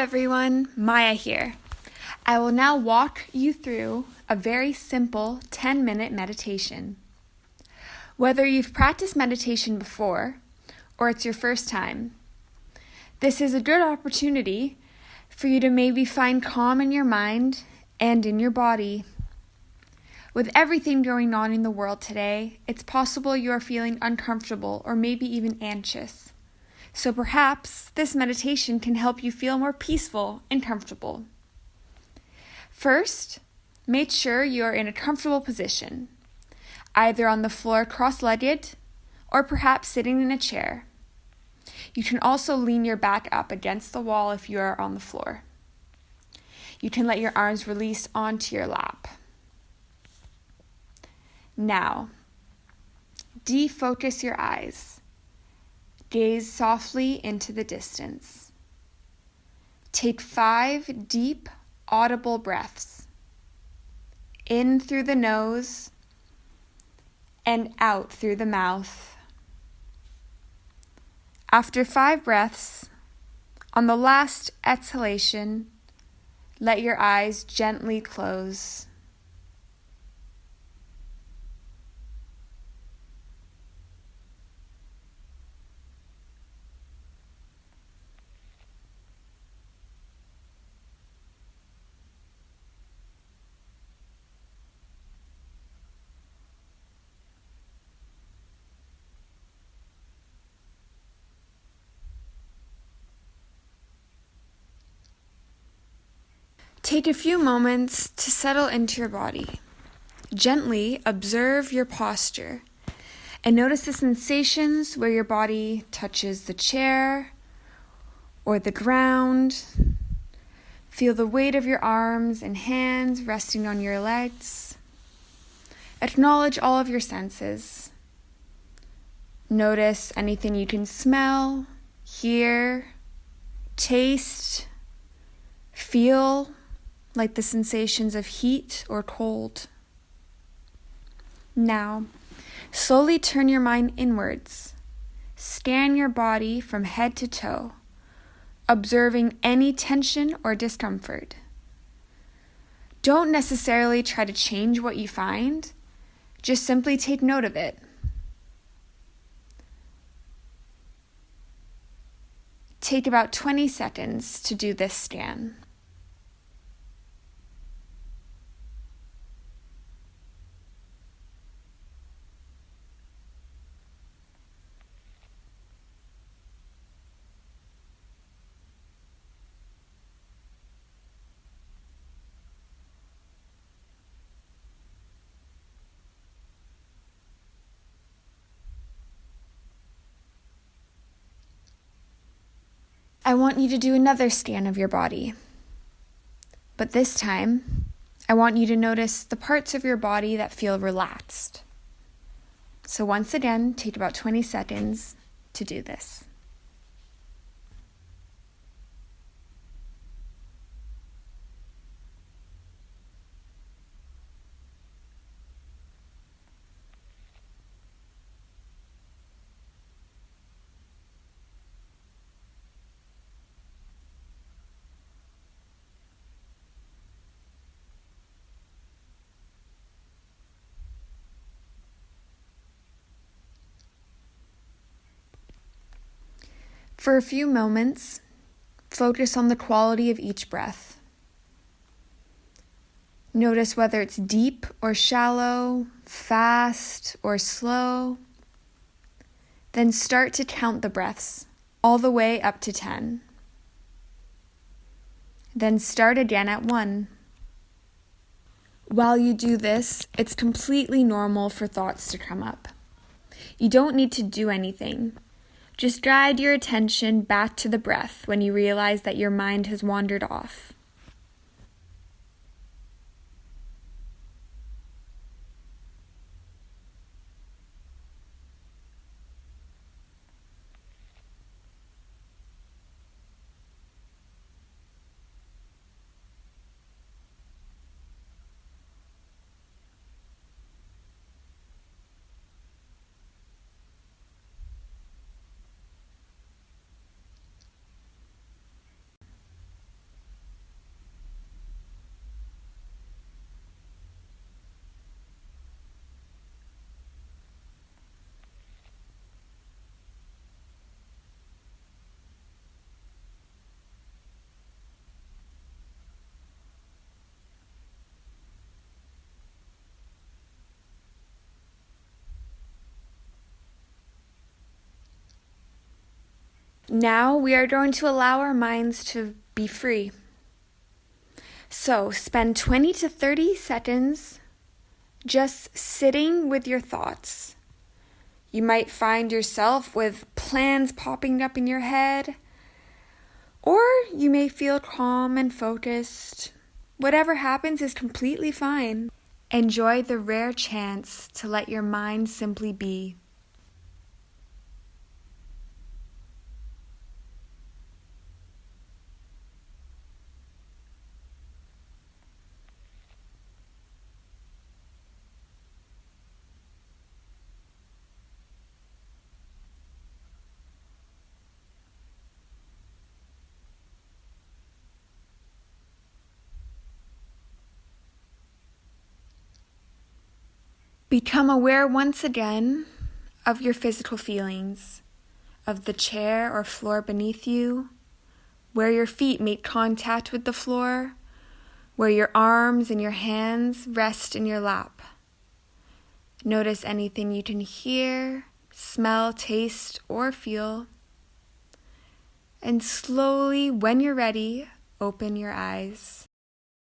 everyone, Maya here. I will now walk you through a very simple 10 minute meditation. Whether you've practiced meditation before or it's your first time, this is a good opportunity for you to maybe find calm in your mind and in your body. With everything going on in the world today, it's possible you are feeling uncomfortable or maybe even anxious. So perhaps this meditation can help you feel more peaceful and comfortable. First, make sure you are in a comfortable position, either on the floor cross legged or perhaps sitting in a chair. You can also lean your back up against the wall if you are on the floor. You can let your arms release onto your lap. Now, defocus your eyes. Gaze softly into the distance. Take five deep, audible breaths in through the nose and out through the mouth. After five breaths, on the last exhalation, let your eyes gently close. Take a few moments to settle into your body. Gently observe your posture and notice the sensations where your body touches the chair or the ground. Feel the weight of your arms and hands resting on your legs. Acknowledge all of your senses. Notice anything you can smell, hear, taste, feel like the sensations of heat or cold. Now, slowly turn your mind inwards. Scan your body from head to toe, observing any tension or discomfort. Don't necessarily try to change what you find, just simply take note of it. Take about 20 seconds to do this scan. I want you to do another scan of your body. But this time, I want you to notice the parts of your body that feel relaxed. So, once again, take about 20 seconds to do this. For a few moments, focus on the quality of each breath. Notice whether it's deep or shallow, fast or slow. Then start to count the breaths all the way up to 10. Then start again at 1. While you do this, it's completely normal for thoughts to come up. You don't need to do anything. Just guide your attention back to the breath when you realize that your mind has wandered off. Now we are going to allow our minds to be free. So spend 20 to 30 seconds just sitting with your thoughts. You might find yourself with plans popping up in your head, or you may feel calm and focused. Whatever happens is completely fine. Enjoy the rare chance to let your mind simply be. Become aware once again of your physical feelings, of the chair or floor beneath you, where your feet make contact with the floor, where your arms and your hands rest in your lap. Notice anything you can hear, smell, taste, or feel. And slowly, when you're ready, open your eyes.